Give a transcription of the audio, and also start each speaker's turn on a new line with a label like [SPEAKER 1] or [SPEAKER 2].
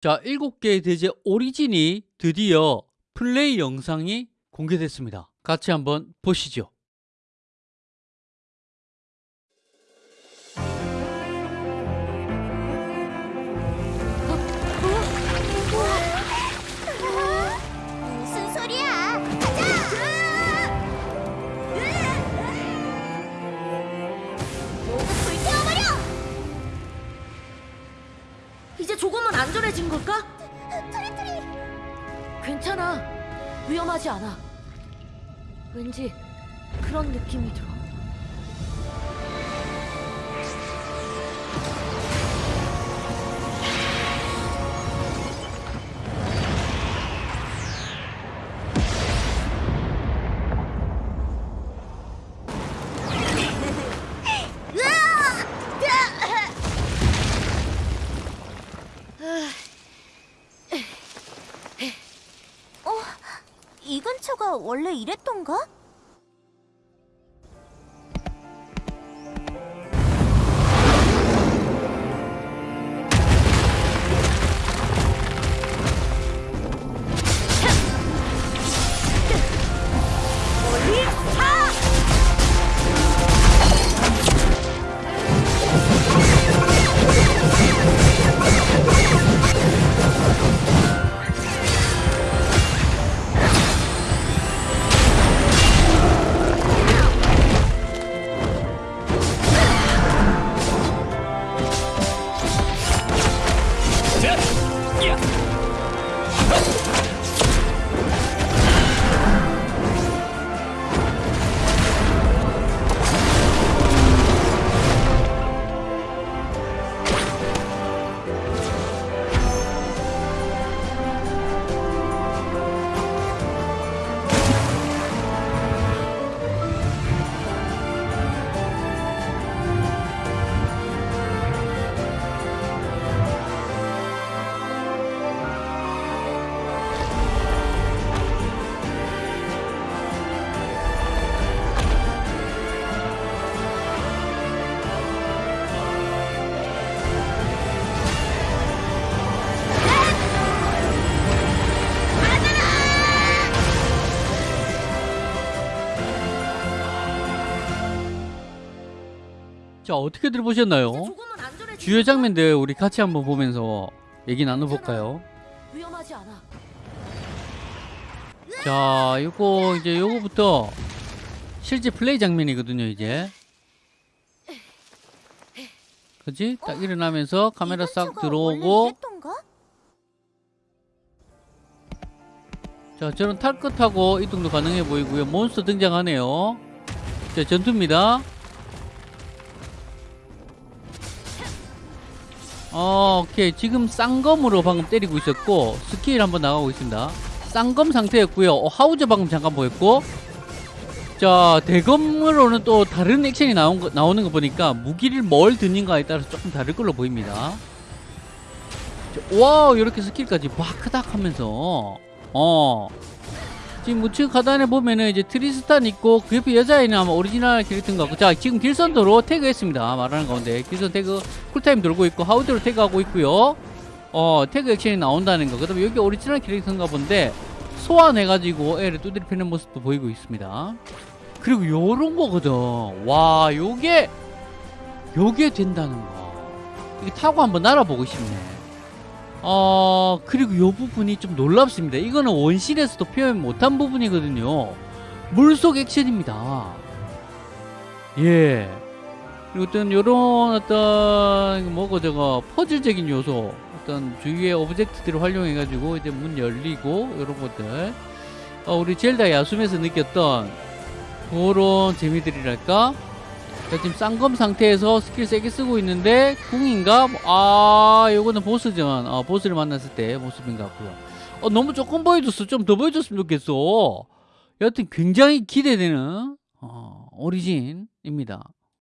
[SPEAKER 1] 자, 7개의 대제 오리진이 드디어 플레이 영상이 공개됐습니다. 같이 한번 보시죠.
[SPEAKER 2] 안전해진 걸까?
[SPEAKER 3] 트리트리!
[SPEAKER 2] 괜찮아. 위험하지 않아. 왠지 그런 느낌이 들어.
[SPEAKER 3] 어? 이 근처가 원래 이랬던가? Нет!
[SPEAKER 1] 자, 어떻게들
[SPEAKER 2] 이제
[SPEAKER 1] 보셨나요?
[SPEAKER 2] 조금은 안전해진
[SPEAKER 1] 주요? 장면들 우리 같이 한번 보면서 얘기 나눠볼까요?
[SPEAKER 2] 위험하지 않아.
[SPEAKER 1] 자, 요거 이제 요거부터 실제 플레이 장면이거든요, 이제. 그지? 딱 일어나면서 카메라 이싹 들어오고? 자, 저런 탈 것하고 이동도 가능해 보이고요. 몬스터 등장하네요. 자, 전투입니다. 어, 오케이. 지금 쌍검으로 방금 때리고 있었고 스킬 한번 나가고 있습니다. 쌍검 상태였고요. 어, 하우저 방금 잠깐 보였고 자, 대검으로는 또 다른 액션이 나온 거, 나오는 거 보니까 무기를 뭘 드는가에 따라서 조금 다를 걸로 보입니다. 자, 와우, 이렇게 스킬까지 바크닥 하면서 어 지금 우측 하단에 보면은 이제 트리스탄 있고 그 옆에 여자애는 아마 오리지널 캐릭터인 것 같고. 자 지금 길선더로 태그했습니다. 말하는 가운데. 길선 태그 쿨타임 돌고 있고 하우저로 태그하고 있고요. 어 태그 액션이 나온다는 거 그 다음에 여기 오리지널 캐릭터인가 본데 소환해가지고 애를 두드려 패는 모습도 보이고 있습니다. 그리고 요런 거거든. 와 요게 요게 된다는 거. 이게 타고 한번 날아보고 싶네 어 그리고 이 부분이 좀 놀랍습니다. 이거는 원신에서도 표현 못한 부분이거든요. 물속 액션입니다. 예. 그리고 어떤 요런 어떤 뭐고 저거 퍼즐적인 요소 어떤 주위의 object들을 활용해 가지고 이제 문 열리고 요런 것들. 어, 우리 젤다 야숨에서 느꼈던 그런 재미들이랄까 자, 지금 쌍검 상태에서 스킬 세게 쓰고 있는데 궁인가? 아 요거는 보스전 어, 보스를 만났을 때 모습인 것 같고요. 어, 너무 조금 보여줬어. 좀 더 보여줬으면 좋겠어. 여하튼 굉장히 기대되는 어, 오리진입니다